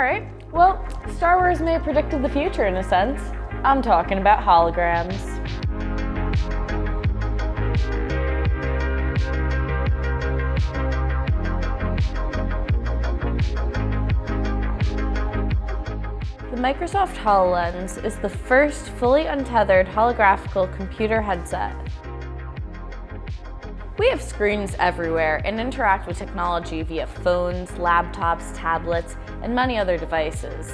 Alright, well, Star Wars may have predicted the future in a sense. I'm talking about holograms. The Microsoft HoloLens is the first fully untethered holographical computer headset. We have screens everywhere and interact with technology via phones, laptops, tablets, and many other devices.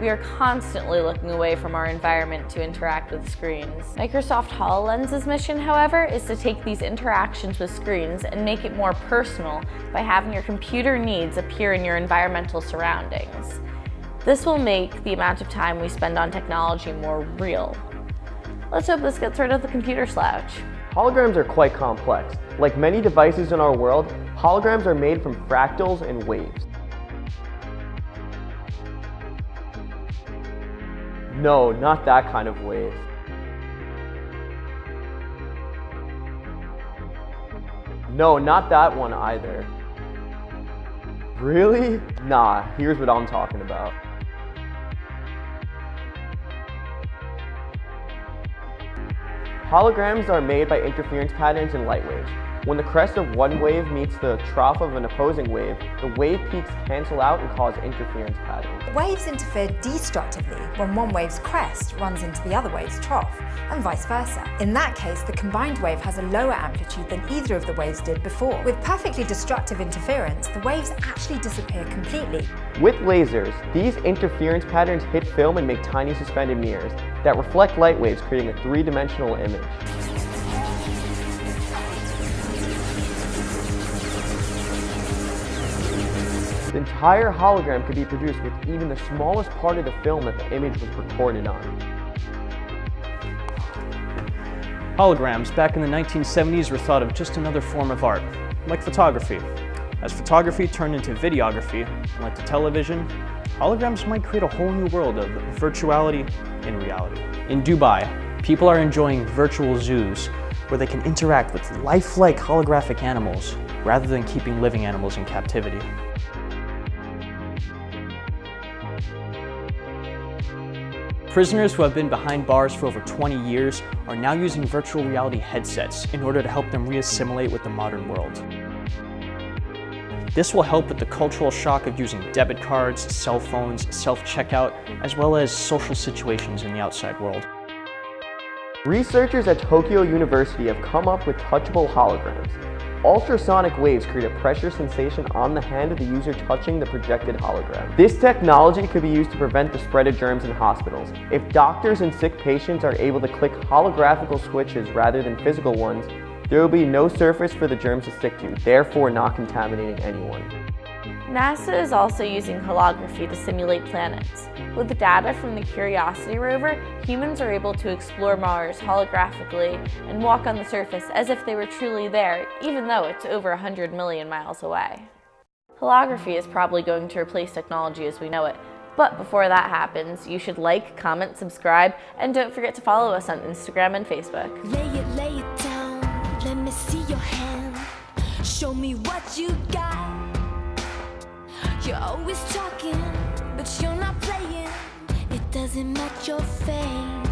We are constantly looking away from our environment to interact with screens. Microsoft HoloLens's mission, however, is to take these interactions with screens and make it more personal by having your computer needs appear in your environmental surroundings. This will make the amount of time we spend on technology more real. Let's hope this gets rid of the computer slouch. Holograms are quite complex. Like many devices in our world, holograms are made from fractals and waves. No, not that kind of wave. No, not that one either. Really? Nah, here's what I'm talking about. Holograms are made by interference patterns in light waves. When the crest of one wave meets the trough of an opposing wave, the wave peaks cancel out and cause interference patterns. Waves interfere destructively when one wave's crest runs into the other wave's trough, and vice versa. In that case, the combined wave has a lower amplitude than either of the waves did before. With perfectly destructive interference, the waves actually disappear completely. With lasers, these interference patterns hit film and make tiny suspended mirrors that reflect light waves, creating a three-dimensional image. The entire hologram could be produced with even the smallest part of the film that the image was recorded on. Holograms back in the 1970s were thought of just another form of art, like photography. As photography turned into videography, and like the television, holograms might create a whole new world of virtuality in reality. In Dubai, people are enjoying virtual zoos where they can interact with lifelike holographic animals rather than keeping living animals in captivity. Prisoners who have been behind bars for over 20 years are now using virtual reality headsets in order to help them reassimilate with the modern world. This will help with the cultural shock of using debit cards, cell phones, self-checkout, as well as social situations in the outside world. Researchers at Tokyo University have come up with touchable holograms. Ultrasonic waves create a pressure sensation on the hand of the user touching the projected hologram. This technology could be used to prevent the spread of germs in hospitals. If doctors and sick patients are able to click holographical switches rather than physical ones, there will be no surface for the germs to stick to, therefore not contaminating anyone. NASA is also using holography to simulate planets. With the data from the Curiosity rover, humans are able to explore Mars holographically and walk on the surface as if they were truly there, even though it's over 100 million miles away. Holography is probably going to replace technology as we know it, but before that happens, you should like, comment, subscribe, and don't forget to follow us on Instagram and Facebook. Lay it, lay it down, let me see your hand. Show me what you got. You're always talking, but you're not playing. It doesn't match your face.